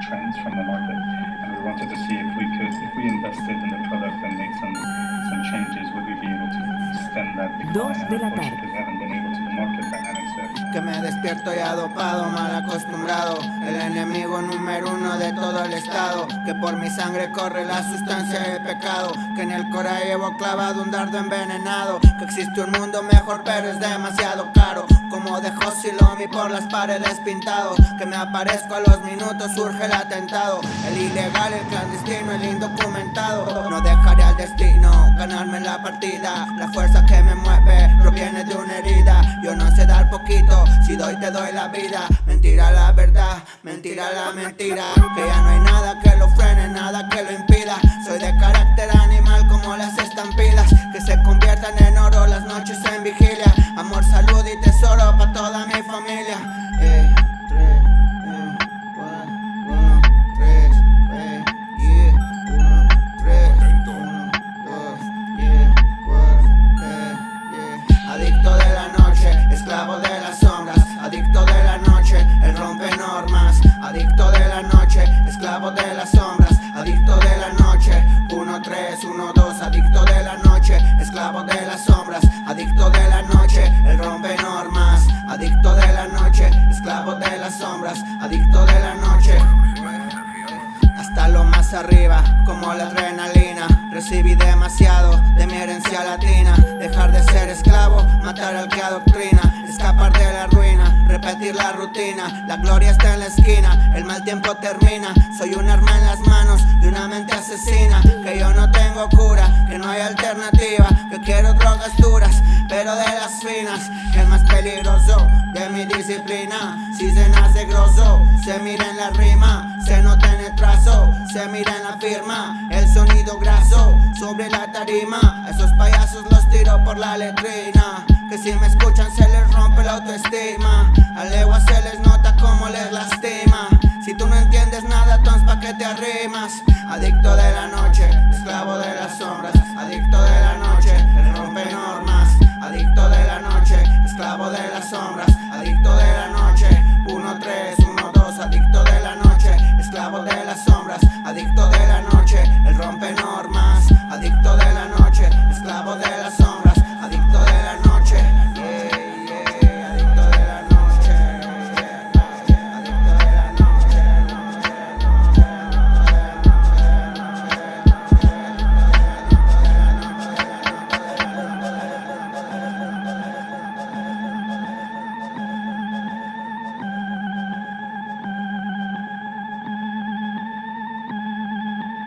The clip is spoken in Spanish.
trends from the market, and we wanted to see if we could, if we invested in the product and made some some changes, would we be able to stem that Dos decline? de And la tarde. Que me despierto ya dopado, mal acostumbrado. El enemigo número uno de todo el estado. Que por mi sangre corre la sustancia del pecado. Que en el cora llevo clavado un dardo envenenado. Que existe un mundo mejor pero es demasiado caro. Como de Silomi por las paredes pintado. Que me aparezco a los minutos surge el atentado. El ilegal, el clandestino, el indocumentado. No dejaré al destino ganarme la partida. La fuerza que me mueve proviene de una herida si doy te doy la vida. Mentira la verdad, mentira la mentira. Que ya no hay nada que lo frene, nada que lo impida. Soy de carácter animal como las estampidas Que se conviertan en oro las noches en vigilia. Amor, salud y tesoro para toda mi familia. Eh, tres, eh, Adicto de la noche, esclavo de las sombras. Adicto de la noche, 1, 3, 1, 2 Adicto de la noche, esclavo de las sombras. Adicto de la noche, el rompe normas. Adicto de la noche, esclavo de las sombras. Adicto de la noche. Hasta lo más arriba, como la adrenalina. Recibí demasiado de mi herencia latina ser esclavo, matar al que adoctrina Escapar de la ruina, repetir la rutina La gloria está en la esquina, el mal tiempo termina Soy un arma en las manos de una mente asesina Que yo no tengo cura, que no hay alternativa El más peligroso de mi disciplina. Si se nace grosso, se mira en la rima Se nota en el trazo, se mira en la firma. El sonido graso sobre la tarima Esos payasos los tiro por la letrina. Que si me escuchan se les rompe la autoestima. A legua se les nota como les lastima. Si tú no entiendes nada, entonces pa' que te arrimas Adicto de la noche, esclavo de las sombras. Adicto de la de las sombras.